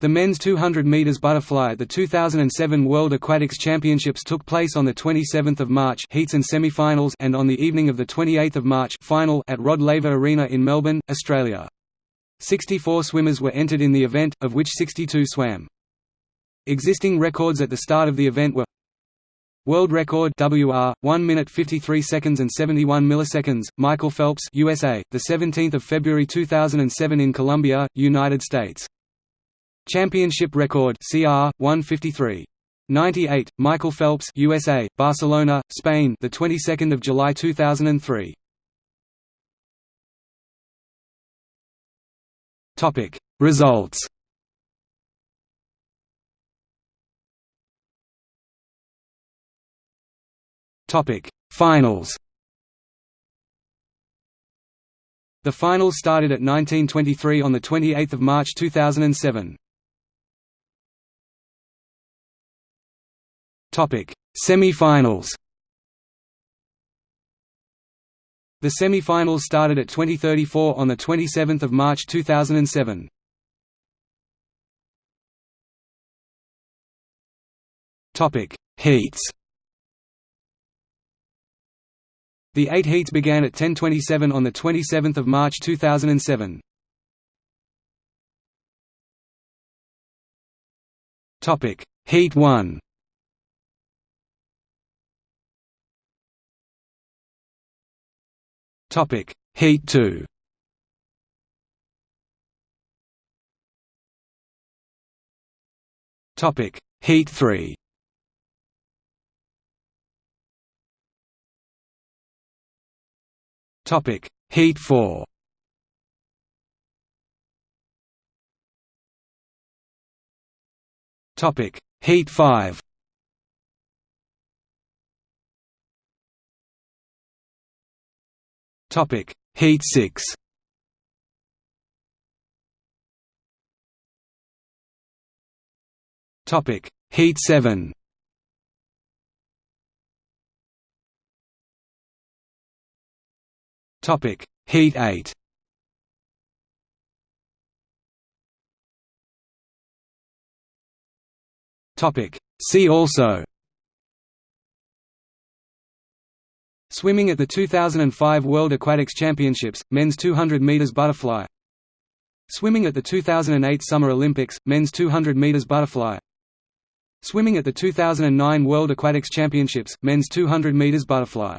The men's 200 meters butterfly at the 2007 World Aquatics Championships took place on the 27th of March heats and semi-finals and on the evening of the 28th of March final at Rod Laver Arena in Melbourne, Australia. 64 swimmers were entered in the event, of which 62 swam. Existing records at the start of the event were World record WR 1 minute 53 seconds and 71 milliseconds Michael Phelps USA the 17th of February 2007 in Columbia United States Championship record CR 153 98 Michael Phelps USA Barcelona Spain the 22nd of July 2003 Topic. Results. Topic. Finals. The finals started at 1923 on the 28th of March 2007 Topic: Semi-finals. The semi-finals started at 2034 on the 27th of March 2007. Topic: Heats. The eight heats began at 10:27 on the 27th of March 2007. Topic: Heat 1. Topic: Heat 2. Topic: Heat 3. Topic: Heat 4. Topic: Heat 5. Topic: Heat 6. Topic: Heat 7. Topic: Heat 8. Topic: See also Swimming at the 2005 World Aquatics Championships, men's 200 meters butterfly. Swimming at the 2008 Summer Olympics, men's 200 meters butterfly. Swimming at the 2009 World Aquatics Championships, men's 200 meters butterfly.